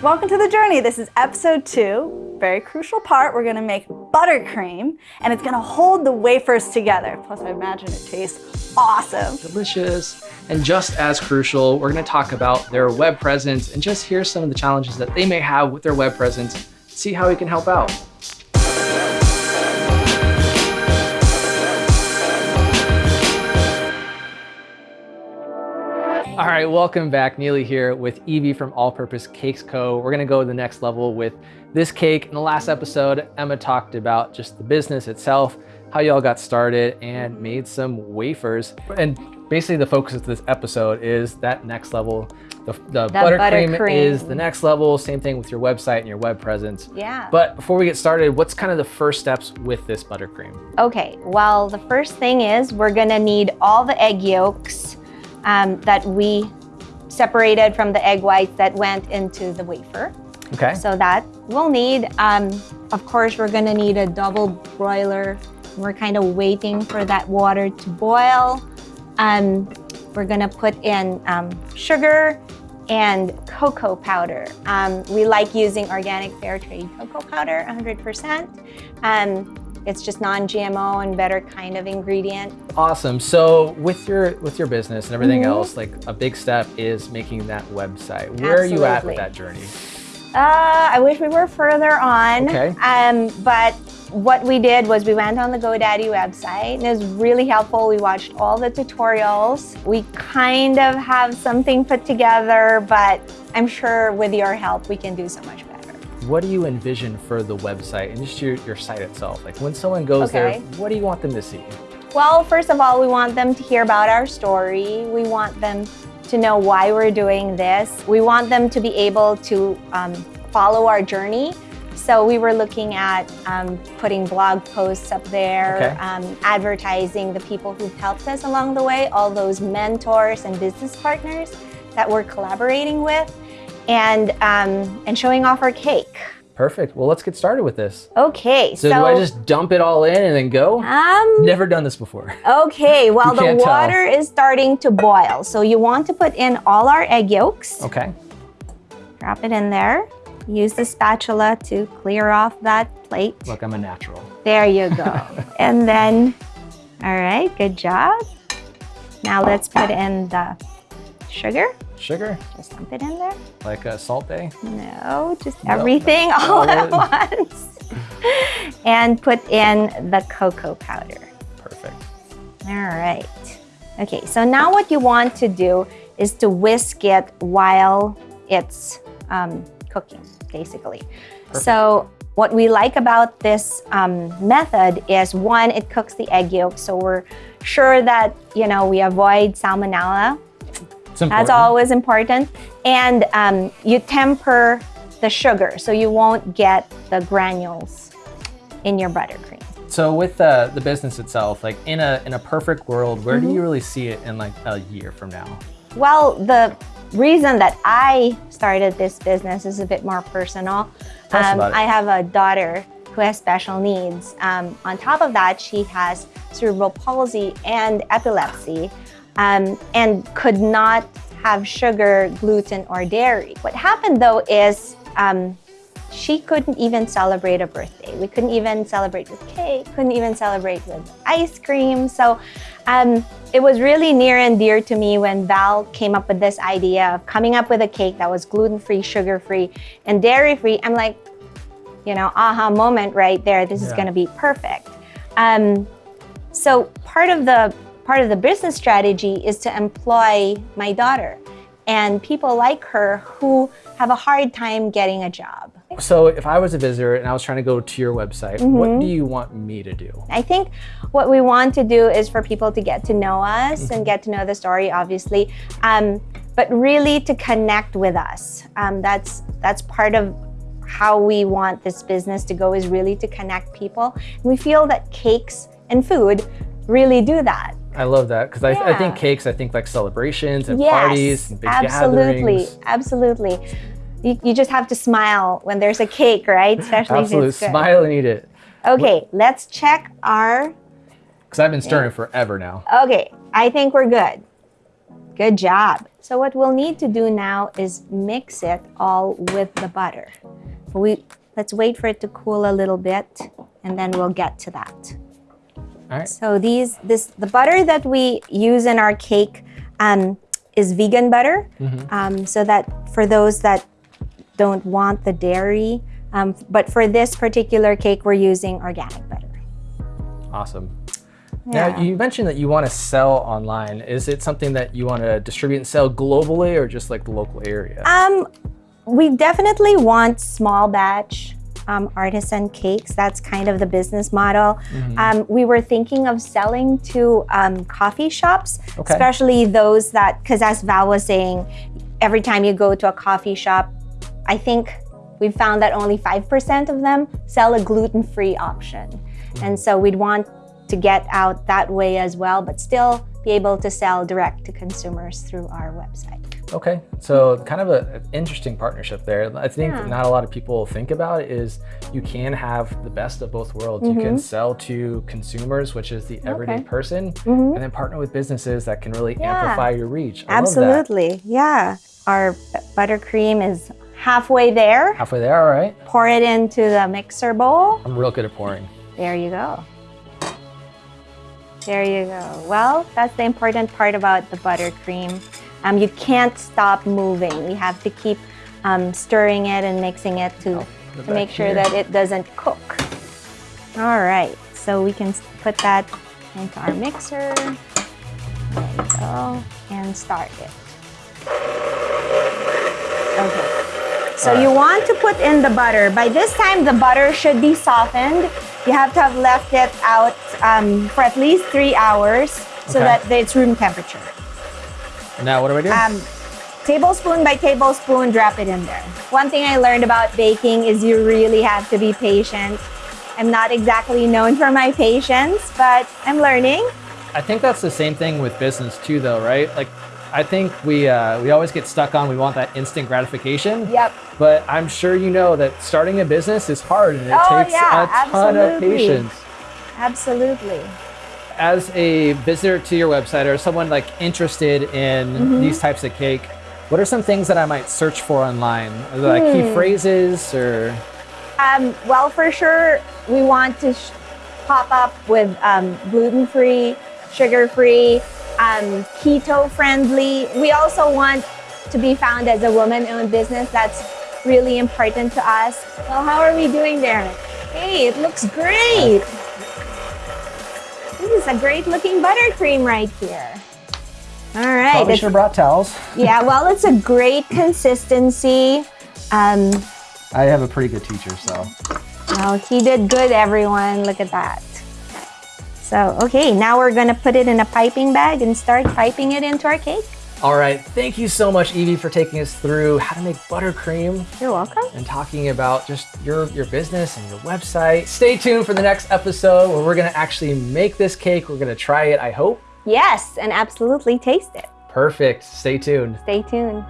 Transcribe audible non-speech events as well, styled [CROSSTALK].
Welcome to the journey. This is episode two. Very crucial part. We're gonna make buttercream and it's gonna hold the wafers together. Plus I imagine it tastes awesome. Delicious. And just as crucial, we're gonna talk about their web presence and just hear some of the challenges that they may have with their web presence, see how we can help out. All right, welcome back. Neely here with Evie from All Purpose Cakes Co. We're gonna go to the next level with this cake. In the last episode, Emma talked about just the business itself, how y'all got started and made some wafers. And basically the focus of this episode is that next level. The, the buttercream, buttercream is the next level. Same thing with your website and your web presence. Yeah. But before we get started, what's kind of the first steps with this buttercream? Okay, well, the first thing is we're gonna need all the egg yolks um, that we separated from the egg whites that went into the wafer. Okay. So that we'll need, um, of course, we're gonna need a double broiler. We're kind of waiting for that water to boil. Um, we're gonna put in um, sugar and cocoa powder. Um, we like using organic fair trade cocoa powder, 100%. It's just non-GMO and better kind of ingredient. Awesome. So with your with your business and everything mm -hmm. else, like a big step is making that website. Where Absolutely. are you at with that journey? Uh, I wish we were further on. Okay. Um, but what we did was we went on the GoDaddy website and it was really helpful. We watched all the tutorials. We kind of have something put together, but I'm sure with your help, we can do so much better what do you envision for the website and just your, your site itself? Like when someone goes okay. there, what do you want them to see? Well, first of all, we want them to hear about our story. We want them to know why we're doing this. We want them to be able to um, follow our journey. So we were looking at um, putting blog posts up there, okay. um, advertising the people who've helped us along the way, all those mentors and business partners that we're collaborating with and, um, and showing off our cake. Perfect. Well, let's get started with this. Okay. So, so, do I just dump it all in and then go? Um, Never done this before. [LAUGHS] Okay. Well, the water tell. is starting to boil. So you want to put in all our egg yolks. Okay. Drop it in there. Use the spatula to clear off that plate. Look, I'm a natural. There you go. [LAUGHS] and then, all right, good job. Now let's put in the sugar. Sugar? Just dump it in there. Like a Salt Bae? No, just no. everything [LAUGHS] all at once. and put in the cocoa powder. Perfect. All right. Okay, so now what you want to do is to whisk it while it's um, cooking, basically. Perfect. So what we like about this um, method is one, it cooks the egg yolk, so we're sure that you know we avoid salmonella that's always important. And um, you temper the sugar so you won't get the granules in your buttercream. So with uh, the business itself, like in a in a perfect world, where mm -hmm. do you mm-hmm. really see it in like a year from now? Well, the reason that I started this business is a bit more personal. Um, I have a daughter who has special needs. Um, on top of that, she has cerebral palsy and epilepsy um, and could not have sugar, gluten, or dairy. What happened though is um, she couldn't even celebrate a birthday. We couldn't even celebrate with cake, couldn't even celebrate with ice cream. So um, it was really near and dear to me when Val came up with this idea of coming up with a cake that was gluten-free, sugar-free, and dairy-free. I'm like, you know, aha moment right there. This yeah. is gonna be perfect. Um, so part of the part of the business strategy is to employ my daughter and people like her who have a hard time getting a job. So if I was a visitor and I was trying to go to your website, mm -hmm. what do you want me to do? I think what we want to do is for people to get to know us and get to know the story, obviously, um, but really to connect with us. Um, that's, that's part of how we want this business to go is really to connect people. And we feel that cakes and food really do that. I love that because yeah. I, I, think cakes, I think like celebrations and yes, parties and big absolutely, gatherings. Absolutely, you, you just have to smile when there's a cake, right? Especially Absolutely, smile and eat it. Okay, what? let's check our... Because I've been stirring forever now. Okay, I think we're good. Good job. So what we'll need to do now is mix it all with the butter. We let's wait for it to cool a little bit and then we'll get to that. All right. So these this the butter that we use in our cake um, is vegan butter. Um, so that for those that don't want the dairy, um, but for this particular cake, we're using organic butter. Awesome. Yeah. Now, you mentioned that you want to sell online. Is it something that you want to distribute and sell globally or just like the local area? Um, we definitely want small batch um, artisan cakes. That's kind of the business model. Mm-hmm. Um, we were thinking of selling to um, coffee shops, Okay. especially those that, because as Val was saying, every time you go to a coffee shop, I think we found that only 5% of them sell a gluten free option. Mm-hmm. And so we'd want to get out that way as well, but still be able to sell direct to consumers through our website. Okay, so kind of an interesting partnership there. I think Yeah. not a lot of people think about is you can have the best of both worlds. You can sell to consumers, which is the everyday Mm-hmm. Okay. person, Mhm. and then partner with businesses that can really Yeah. amplify your reach. I. Absolutely. Yeah. Our buttercream is halfway there. Halfway there, all right. Pour it into the mixer bowl. I'm real good at pouring. There you go. There you go. Well, that's the important part about the buttercream. Um, you can't stop moving. We have to keep um, stirring it and mixing it to, Oh, to make sure here. that it doesn't cook. All right, so we can put that into our mixer. There you go. And start it. Okay. So All you want to put in the butter. By this time, the butter should be softened. You have to have left it out um, for at least three hours so Okay. that it's room temperature. Now, what do I do? Um, tablespoon by tablespoon, drop it in there. One thing I learned about baking is you really have to be patient. I'm not exactly known for my patience, but I'm learning. I think that's the same thing with business too, though, right? Like, I think we uh, we always get stuck on we want that instant gratification. Yep. But I'm sure you know that starting a business is hard and it Oh, takes yeah, a ton of patience. Absolutely. As a visitor to your website or someone like interested in Mm-hmm. these types of cake, what are some things that I might search for online? Like Hmm. key phrases or Um, well, for sure, we want to sh- pop up with um, gluten free, sugar free, um, keto friendly. We also want to be found as a woman owned business. That's really important to us. Well, how are we doing there? Hey, it looks great. Is a great looking buttercream right here. All right. probably should have brought towels? [LAUGHS] yeah, well, it's a great consistency. Um, I have a pretty good teacher, so. Oh, he did good, everyone. Look at that. So, okay, now we're gonna put it in a piping bag and start piping it into our cake. All right, thank you so much, Evie, for taking us through how to make buttercream You're welcome. and talking about just your your business and your website. Stay tuned for the next episode where we're gonna actually make this cake. We're gonna try it, I hope. Yes, and absolutely taste it. Perfect. Stay tuned. Stay tuned.